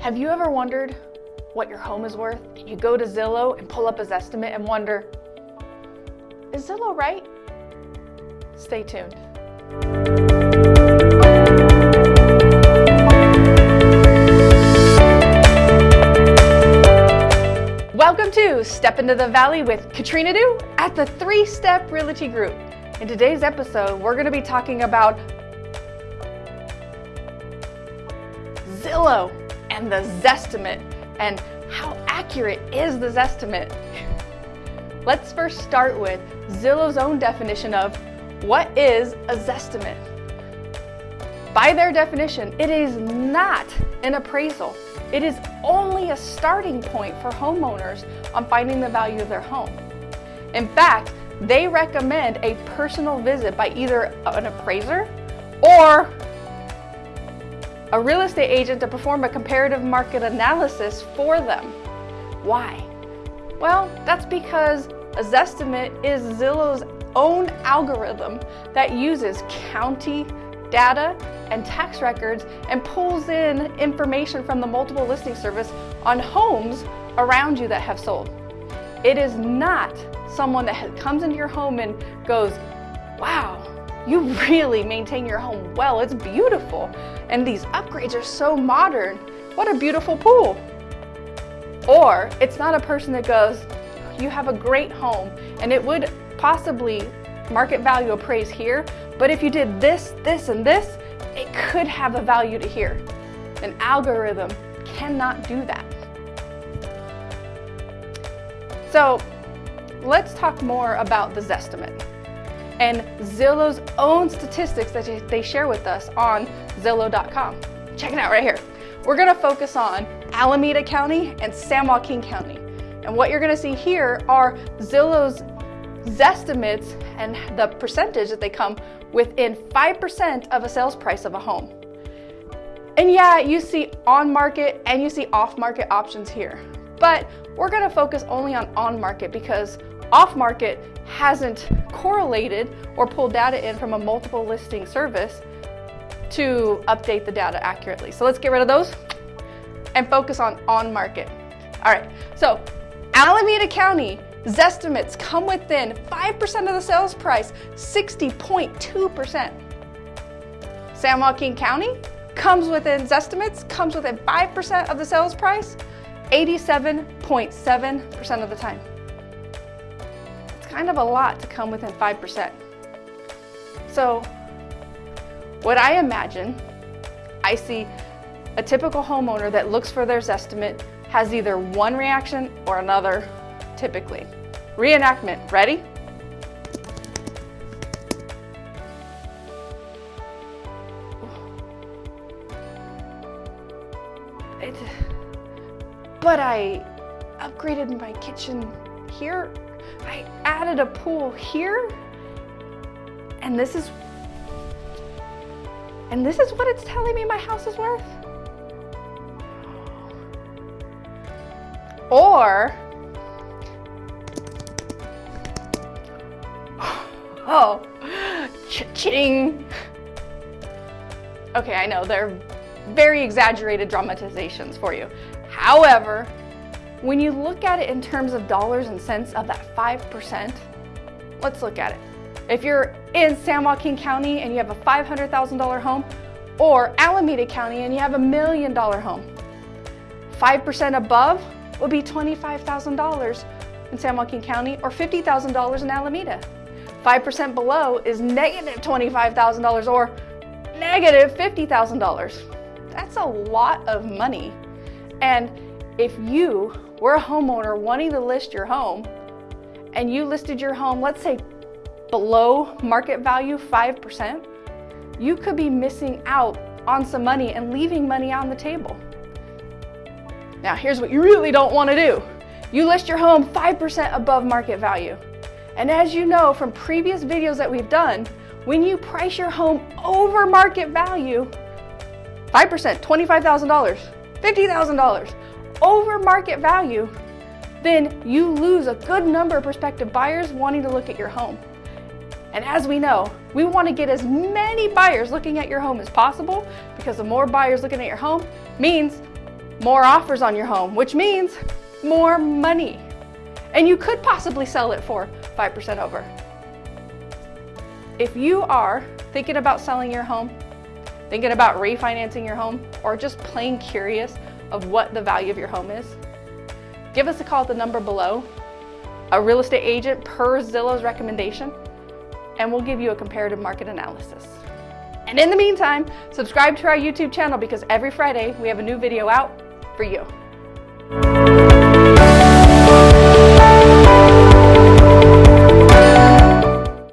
Have you ever wondered what your home is worth? You go to Zillow and pull up his estimate and wonder, is Zillow right? Stay tuned. Welcome to Step into the Valley with Katrina Du at the Three Step Realty Group. In today's episode, we're going to be talking about Zillow and the Zestimate and how accurate is the Zestimate? Let's first start with Zillow's own definition of what is a Zestimate. By their definition, it is not an appraisal. It is only a starting point for homeowners on finding the value of their home. In fact, they recommend a personal visit by either an appraiser or a real estate agent to perform a comparative market analysis for them. Why? Well, that's because a Zestimate is Zillow's own algorithm that uses county data and tax records and pulls in information from the multiple listing service on homes around you that have sold. It is not someone that comes into your home and goes, wow, you really maintain your home well. It's beautiful. And these upgrades are so modern. What a beautiful pool. Or it's not a person that goes, you have a great home and it would possibly market value appraise here, but if you did this, this, and this, it could have a value to here. An algorithm cannot do that. So let's talk more about the Zestimate and Zillow's own statistics that they share with us on Zillow.com. Check it out right here. We're gonna focus on Alameda County and San Joaquin County. And what you're gonna see here are Zillow's estimates and the percentage that they come within 5% of a sales price of a home. And yeah, you see on market and you see off market options here. But we're gonna focus only on on market because off market hasn't correlated or pulled data in from a multiple listing service to update the data accurately. So let's get rid of those and focus on on market. All right, so Alameda County Zestimates come within 5% of the sales price, 60.2%. San Joaquin County comes within Zestimates, comes within 5% of the sales price, 87.7% of the time It's kind of a lot to come within 5%. So what I imagine, I see a typical homeowner that looks for their estimate has either one reaction or another, typically. Reenactment, ready? It, but I upgraded my kitchen here I added a pool here and this is and this is what it's telling me my house is worth? Or, oh, cha-ching. Okay, I know, they're very exaggerated dramatizations for you. However, when you look at it in terms of dollars and cents of that 5%, let's look at it. If you're in San Joaquin County and you have a $500,000 home, or Alameda County and you have a million dollar home, 5% above would be $25,000 in San Joaquin County or $50,000 in Alameda. 5% below is negative $25,000 or negative $50,000. That's a lot of money. And if you were a homeowner wanting to list your home and you listed your home, let's say below market value 5%, you could be missing out on some money and leaving money on the table. Now, here's what you really don't want to do. You list your home 5% above market value. And as you know from previous videos that we've done, when you price your home over market value, 5%, $25,000, $50,000, over market value, then you lose a good number of prospective buyers wanting to look at your home. And as we know, we want to get as many buyers looking at your home as possible because the more buyers looking at your home means more offers on your home, which means more money. And you could possibly sell it for 5% over. If you are thinking about selling your home, thinking about refinancing your home, or just plain curious of what the value of your home is, give us a call at the number below, a real estate agent per Zillow's recommendation, and we'll give you a comparative market analysis. And in the meantime, subscribe to our YouTube channel because every Friday we have a new video out for you.